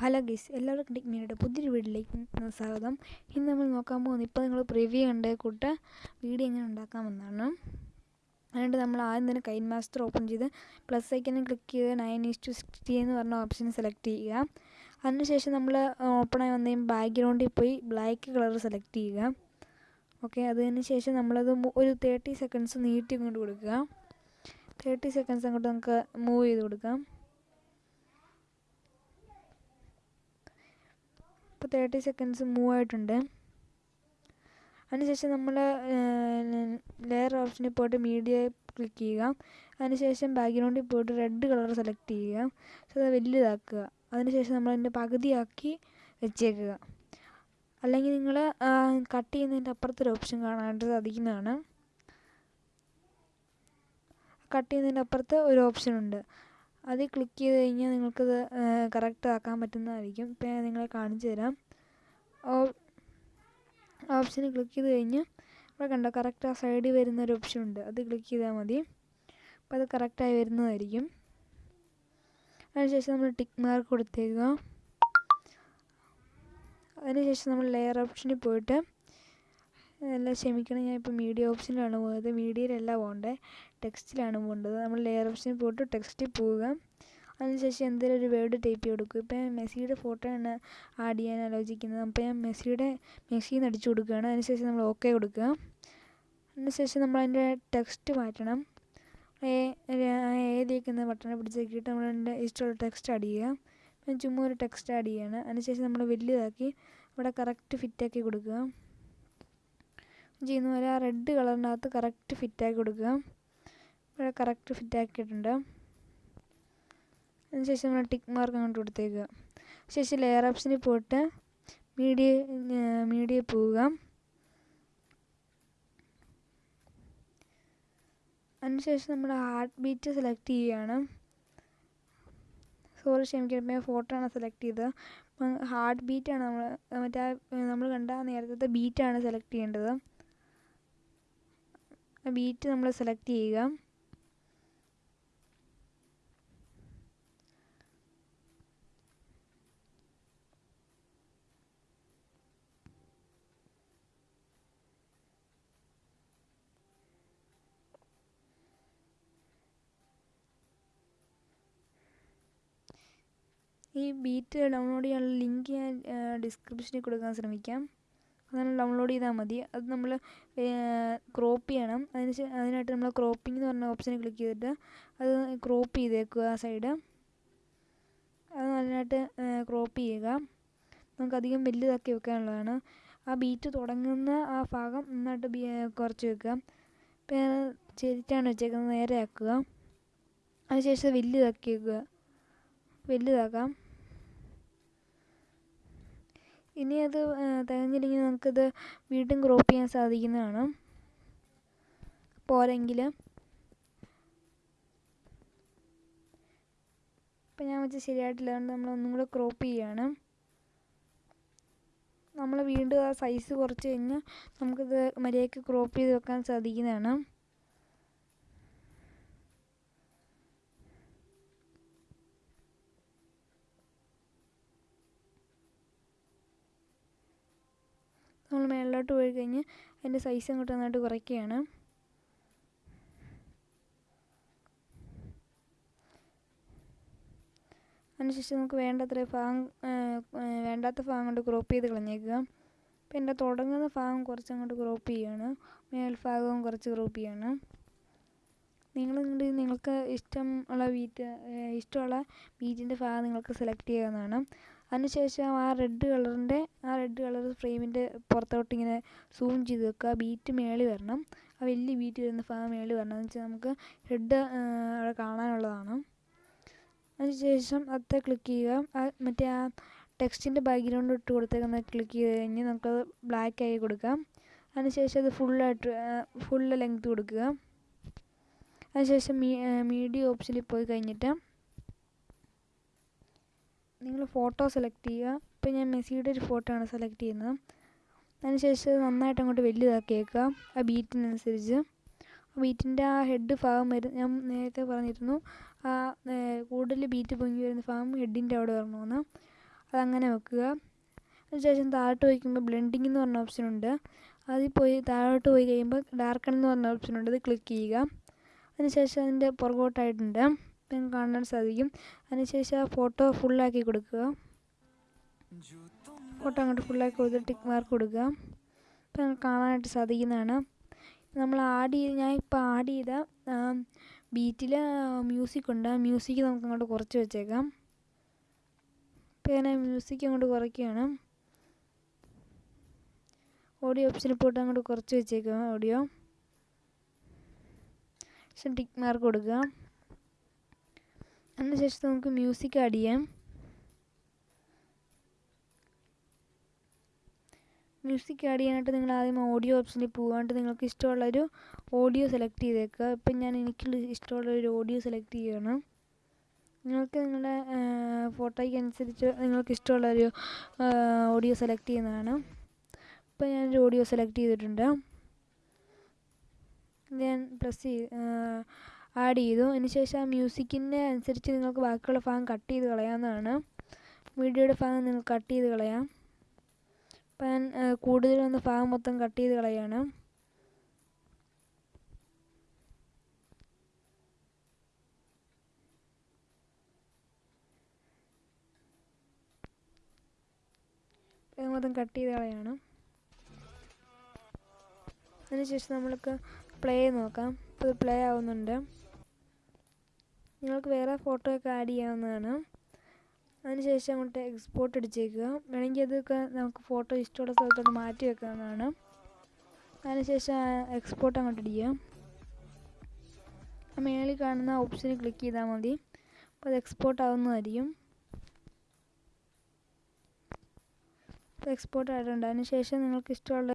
Hello ഗീസ് എല്ലാവർക്കും ടെക്മിനിയുടെ പുതിയൊരു വീഡിയോയിലേക്ക് സ്വാഗതം. ഇന്ന് നമ്മൾ നോക്കാൻ പോകുന്നത് ഇപ്പോൾ നിങ്ങൾ പ്രിവ്യൂ കണ്ട കൂട്ട് വീഡിയോ എങ്ങനെ ഉണ്ടാക്കാമെന്നാണ് അതുകൊണ്ട് നമ്മൾ ആദ്യം തന്നെ കൈൻ മാസ്റ്റർ ഓപ്പൺ ചെയ്ത് പ്ലസ് ഐക്കനെ ക്ലിക്ക് ചെയ്ത് നയൻ ഈസ് ടു സിക്സ്റ്റി എന്ന് പറഞ്ഞ ഓപ്ഷൻ സെലക്ട് ചെയ്യുക. അതിനുശേഷം നമ്മൾ ഓപ്പണായി വന്നു കഴിയുമ്പോൾ ബാക്ക്ഗ്രൗണ്ടിൽ പോയി ബ്ലാക്ക് കളർ സെലക്ട് ചെയ്യുക. ഓക്കെ അതിന് ശേഷം നമ്മളത് ഒരു തേർട്ടി സെക്കൻഡ്സ് നീട്ടി കൊണ്ട് കൊടുക്കുക. തേർട്ടി സെക്കൻഡ്സ് അങ്ങോട്ട് നമുക്ക് മൂവ് ചെയ്ത് കൊടുക്കാം ഇപ്പോൾ തേർട്ടി സെക്കൻഡ്സ് മൂവ് ആയിട്ടുണ്ട്. അതിനുശേഷം നമ്മൾ ലെയർ ഓപ്ഷനിൽ പോയിട്ട് മീഡിയ ക്ലിക്ക് ചെയ്യുക. അതിനുശേഷം ബാക്ക്ഗ്രൗണ്ടിൽ പോയിട്ട് റെഡ് കളർ സെലക്ട് ചെയ്യുക. അത് വലുതാക്കുക. അതിനുശേഷം നമ്മൾ അതിന്റെ പകുതിയാക്കി വെച്ചേക്കുക. അല്ലെങ്കിൽ നിങ്ങൾ കട്ട് ചെയ്യുന്നതിന്റെ അപ്പുറത്തൊരു ഓപ്ഷൻ കാണാനായിട്ട് സാധിക്കുന്നതാണ്. കട്ട് ചെയ്യുന്നതിന്റെ അപ്പുറത്ത് ഒരു ഓപ്ഷൻ ഉണ്ട്. അതിൽ ക്ലിക്ക് ചെയ്ത് കഴിഞ്ഞാൽ നിങ്ങൾക്കത് കറക്റ്റ് ആക്കാൻ പറ്റുന്നതായിരിക്കും. ഇപ്പം ഞാൻ നിങ്ങളെ കാണിച്ചു തരാം. ഓപ്ഷന് ക്ലിക്ക് ചെയ്ത് കഴിഞ്ഞ് ഇവിടെ കണ്ടോ കറക്റ്റ് ആ സൈഡിൽ വരുന്ന ഒരു ഓപ്ഷൻ ഉണ്ട്. അത് ക്ലിക്ക് ചെയ്താൽ മതി. അപ്പോൾ അത് കറക്റ്റായി വരുന്നതായിരിക്കും. അതിനുശേഷം നമ്മൾ ടിക്ക് മാർക്ക് കൊടുത്തേക്കുക. അതിനുശേഷം നമ്മൾ ലെയർ ഓപ്ഷനിൽ പോയിട്ട് എല്ലാം ക്ഷമിക്കണം ഞാൻ ഇപ്പോൾ മീഡിയ ഓപ്ഷനിലാണ് പോയത്. മീഡിയയിലല്ല പോകേണ്ടത് ടെക്സ്റ്റിലാണ് പോകേണ്ടത് നമ്മൾ ലെയർ ഓപ്ഷൻ പോയിട്ട് ടെക്സ്റ്റിൽ പോവുക. അതിനുശേഷം എന്തെങ്കിലും ഒരു വേർഡ് ടൈപ്പ് ചെയ്ത് കൊടുക്കും ഇപ്പം മെസ്സിയുടെ ഫോട്ടോ ആണ് ആഡ് ചെയ്യാൻ ആലോചിക്കുന്നത്. അപ്പോൾ ഞാൻ മെസ്സിയുടെ മെസ്സിയിൽ നിന്ന് അടിച്ചു കൊടുക്കുകയാണ്. അതിനുശേഷം നമ്മൾ ഓക്കെ കൊടുക്കുക. അതിനുശേഷം നമ്മൾ അതിന്റെ ടെക്സ്റ്റ് മാറ്റണം. ഏതിരിക്കുന്ന ബട്ടണെ പിടിച്ചേക്കിയിട്ട് നമ്മൾ അതിന്റെ ഇഷ്ടമുള്ള ടെക്സ്റ്റ് ആഡ് ചെയ്യുക. ഞാൻ ചുമ്മാ ഒരു ടെക്സ്റ്റ് ആഡ് ചെയ്യുകയാണ്. അതിനുശേഷം നമ്മൾ വലിയതാക്കി ഇവിടെ കറക്റ്റ് ഫിറ്റാക്കി കൊടുക്കുക. ചെയ്യുന്ന പോലെ ആ റെഡ് കളറിനകത്ത് കറക്റ്റ് ഫിറ്റാക്കി കൊടുക്കുക. ഇവിടെ കറക്റ്റ് ഫിറ്റ് ആക്കിയിട്ടുണ്ട്. അതിനുശേഷം നമ്മൾ ടിക്ക് മാർക്ക് അങ്ങോട്ട് കൊടുത്തേക്കുക. ശേഷം ലെയർ ഓപ്ഷനിൽ പോയിട്ട് മീഡിയ മീഡിയ പോവുക. അതിനുശേഷം നമ്മൾ ഹാർട്ട് ബീറ്റ് സെലക്ട് ചെയ്യുകയാണ്. സോറി ക്ഷമിക്കണം ഫോട്ടോ ആണ് സെലക്ട് ചെയ്തത്. ഹാർട്ട് ബീറ്റാണ് നമ്മൾ മറ്റേ നമ്മൾ കണ്ട നേരത്തെ ബീറ്റാണ് സെലക്ട് ചെയ്യേണ്ടത്. ബീറ്റ് നമ്മൾ സെലക്ട് ചെയ്യുക. ഈ ബീറ്റ് ഡൗൺലോഡ് ചെയ്യാനുള്ള ലിങ്ക് ഞാൻ ഡിസ്ക്രിപ്ഷനിൽ കൊടുക്കാൻ ശ്രമിക്കാം. അതാണ് ഡൗൺലോഡ് ചെയ്താൽ മതി. അത് നമ്മൾ ക്രോപ്പ് ചെയ്യണം. അതിന് അതിനായിട്ട് നമ്മൾ ക്രോപ്പിംഗ് എന്ന് പറഞ്ഞ ഓപ്ഷനിൽ ക്ലിക്ക് ചെയ്തിട്ട് അത് ക്രോപ്പ് ചെയ്തേക്കുക ആ സൈഡ് അത് നല്ലതായിട്ട് ക്രോപ്പ് ചെയ്യുക. നമുക്ക് അധികം വലുതാക്കി വെക്കാനുള്ളതാണ്. ആ ബീറ്റ് തുടങ്ങുന്ന ആ ഭാഗം നന്നായിട്ട് കുറച്ച് വെക്കുക. പിന്നെ ചെരിച്ചാണ് വെച്ചേക്കുന്നത് നേരെ ആക്കുക. അതിനുശേഷം വലുതാക്കി വെക്കുക. വലുതാക്കാം. ഇനി അത് തികഞ്ഞില്ലെങ്കിൽ നമുക്കത് വീണ്ടും ക്രോപ്പ് ചെയ്യാൻ സാധിക്കുന്നതാണ്. പോരെങ്കിൽ ഇപ്പം ഞാൻ വെച്ച് ശരിയായിട്ടില്ല. അതുകൊണ്ട് നമ്മൾ ഒന്നും കൂടെ ക്രോപ്പ് ചെയ്യാണ്. നമ്മൾ വീണ്ടും ആ സൈസ് കുറച്ച് കഴിഞ്ഞ് നമുക്കത് മര്യാദയ്ക്ക് ക്രോപ്പ് ചെയ്ത് വെക്കാൻ സാധിക്കുന്നതാണ്. മേളിലോട്ട് പോയി കഴിഞ്ഞ് അതിന്റെ സൈസ് അങ്ങോട്ട് നന്നായിട്ട് കുറയ്ക്കുകയാണ്. അതിനുശേഷം നമുക്ക് വേണ്ടത്ര ഭാഗം വേണ്ടാത്ത ഭാഗം കൊണ്ട് ക്രോപ്പ് ചെയ്ത് കളഞ്ഞേക്കുക. അപ്പോൾ എന്റെ തുടങ്ങുന്ന ഭാഗം കുറച്ച് അങ്ങോട്ട് ക്രോപ്പ് ചെയ്യുകയാണ് മേൽഭാഗവും കുറച്ച് ക്രോപ്പ് ചെയ്യുകയാണ് നിങ്ങൾ നിങ്ങൾക്ക് ഇഷ്ടമുള്ള വീറ്റ് ഇഷ്ടമുള്ള ബീറ്റിന്റെ ഭാഗം നിങ്ങൾക്ക് സെലക്ട് ചെയ്യാവുന്നതാണ്. അതിനുശേഷം ആ റെഡ് കളറിന്റെ ആ റെഡ് കളർ ഫ്രെയിമിന്റെ പുറത്തോട്ട് ഇങ്ങനെ സൂം ചെയ്ത് വെക്കുക. ബീറ്റ് മേളിൽ വരണം. ആ വലിയ ബീറ്റ് വരുന്ന ഭാഗം മേളിൽ വരണം. എന്ന് വെച്ചാൽ നമുക്ക് ഹെഡ് അവിടെ കാണാനുള്ളതാണ്. അതിനുശേഷം അത് ക്ലിക്ക് ചെയ്യുക. മറ്റേ ആ ടെക്സ്റ്റിന്റെ ബാക്ക്ഗ്രൗണ്ട് ഇട്ട് കൊടുത്തേക്കുന്ന ക്ലിക്ക് ചെയ്ത് കഴിഞ്ഞ് നമുക്കത് ബ്ലാക്ക് ആയി കൊടുക്കാം. അതിനുശേഷം അത് ഫുള്ളായിട്ട് ഫുള്ള് ലെങ്ത് കൊടുക്കുക. അതിനുശേഷം മീഡിയ ഓപ്ഷനിൽ പോയി കഴിഞ്ഞിട്ട് നിങ്ങൾ ഫോട്ടോ സെലക്ട് ചെയ്യുക. ഇപ്പോൾ ഞാൻ മെസ്സിയുടെ ഒരു ഫോട്ടോ ആണ് സെലക്ട് ചെയ്യുന്നത്. അതിനുശേഷം നന്നായിട്ട് അങ്ങോട്ട് വലുതാക്കിയേക്കുക. ആ ബീറ്റിനനുസരിച്ച് ബീറ്റിന്റെ ആ ഹെഡ് ഭാഗം വരും ഞാൻ നേരത്തെ പറഞ്ഞിരുന്നു. ആ കൂടുതൽ ബീറ്റ് പൊങ്ങി വരുന്ന ഭാഗം ഹെഡിന്റെ അവിടെ വരണമെന്ന്. അതങ്ങനെ വെക്കുക. അതിനുശേഷം താഴോട്ട് വയ്ക്കുമ്പോൾ ബ്ലെൻഡിങ് എന്ന് പറഞ്ഞ ഓപ്ഷൻ ഉണ്ട്. അതിൽ പോയി താഴോട്ട് പോയി കഴിയുമ്പോൾ ഡാർക്കൺ എന്ന് പറഞ്ഞ ഓപ്ഷൻ ഉണ്ട്. അത് ക്ലിക്ക് ചെയ്യുക. അതിനുശേഷം അതിന്റെ പുറകോട്ടായിട്ടുണ്ട്. നിങ്ങൾക്ക് കാണാൻ സാധിക്കും. അതിനുശേഷം ആ ഫോട്ടോ ഫുള്ളാക്കി കൊടുക്കുക. ഫോട്ടോ അങ്ങോട്ട് ഫുള്ളാക്കി കൊടുത്ത് ടിക്ക് മാർക്ക് കൊടുക്കുക. ഇപ്പം നമുക്ക് കാണാനായിട്ട് സാധിക്കുന്നതാണ്. നമ്മൾ ആഡ് ചെയ്ത് ഞാൻ ഇപ്പോൾ ആഡ് ചെയ്ത ബീറ്റിൽ മ്യൂസിക് ഉണ്ട്. ആ മ്യൂസിക് നമുക്ക് അങ്ങോട്ട് കുറച്ച് വെച്ചേക്കാം. ഇപ്പോൾ ഞാൻ മ്യൂസിക് അങ്ങോട്ട് കുറയ്ക്കുകയാണ്. ഓഡിയോ ഓപ്ഷനിൽ പോയിട്ട് അങ്ങോട്ട് കുറച്ച് വെച്ചേക്കാം ഓഡിയോ ടിക്ക് മാർക്ക് കൊടുക്കുക. അതിനുശേഷം നമുക്ക് മ്യൂസിക് ആഡ് ചെയ്യാം. മ്യൂസിക് ആഡ് ചെയ്യാനായിട്ട് നിങ്ങൾ ആദ്യം ഓഡിയോ ഓപ്ഷനിൽ പോകാണ്ട് നിങ്ങൾക്ക് ഇഷ്ടമുള്ളൊരു ഓഡിയോ സെലക്ട് ചെയ്തേക്കുക. ഇപ്പം ഞാൻ എനിക്ക് ഇഷ്ടമുള്ളൊരു ഓഡിയോ സെലക്ട് ചെയ്യുകയാണ് നിങ്ങൾക്ക് നിങ്ങളുടെ ഫോട്ടോയ്ക്ക് അനുസരിച്ച് നിങ്ങൾക്ക് ഇഷ്ടമുള്ളൊരു ഓഡിയോ സെലക്ട് ചെയ്യുന്നതാണ്. ഇപ്പം ഞാനൊരു ഓഡിയോ സെലക്ട് ചെയ്തിട്ടുണ്ട്. ഞാൻ പ്രസ് ചെയ്ത് ആഡ് ചെയ്തു. അതിനുശേഷം ആ മ്യൂസിക്കിന്റെ അനുസരിച്ച് നിങ്ങൾക്ക് ബാക്കിയുള്ള ഭാഗം കട്ട് ചെയ്ത് കളയാവുന്നതാണ്. വീഡിയോയുടെ ഭാഗം നിങ്ങൾ കട്ട് ചെയ്ത് കളയാം. അപ്പം ഞാൻ കൂടുതൽ ഭാഗം മൊത്തം കട്ട് ചെയ്ത് കളയാണ്. മൊത്തം കട്ട് ചെയ്ത് കളയാണ്. അതിനുശേഷം നമ്മൾക്ക് പ്ലേ നോക്കാം. ഇപ്പോൾ പ്ലേ ആവുന്നുണ്ട്. നിങ്ങൾക്ക് വേറെ ഫോട്ടോ ഒക്കെ ആഡ് ചെയ്യാവുന്നതാണ്. അതിനുശേഷം അങ്ങോട്ട് എക്സ്പോർട്ട് അടിച്ചേക്കുക. വേണമെങ്കിൽ അതൊക്കെ നമുക്ക് ഫോട്ടോ ഇഷ്ടമുള്ള സ്ഥലത്തോട്ട് മാറ്റി വെക്കാവുന്നതാണ്. അതിനുശേഷം എക്സ്പോർട്ട് അങ്ങോട്ട് അടിക്കുക മേളിൽ കാണുന്ന ഓപ്ഷനിൽ ക്ലിക്ക് ചെയ്താൽ മതി. അപ്പോൾ അത് എക്സ്പോർട്ട് ആവുന്നതായിരിക്കും. എക്സ്പോർട്ട് ആയിട്ടുണ്ട് അതിനുശേഷം നിങ്ങൾക്ക് ഇഷ്ടമുള്ള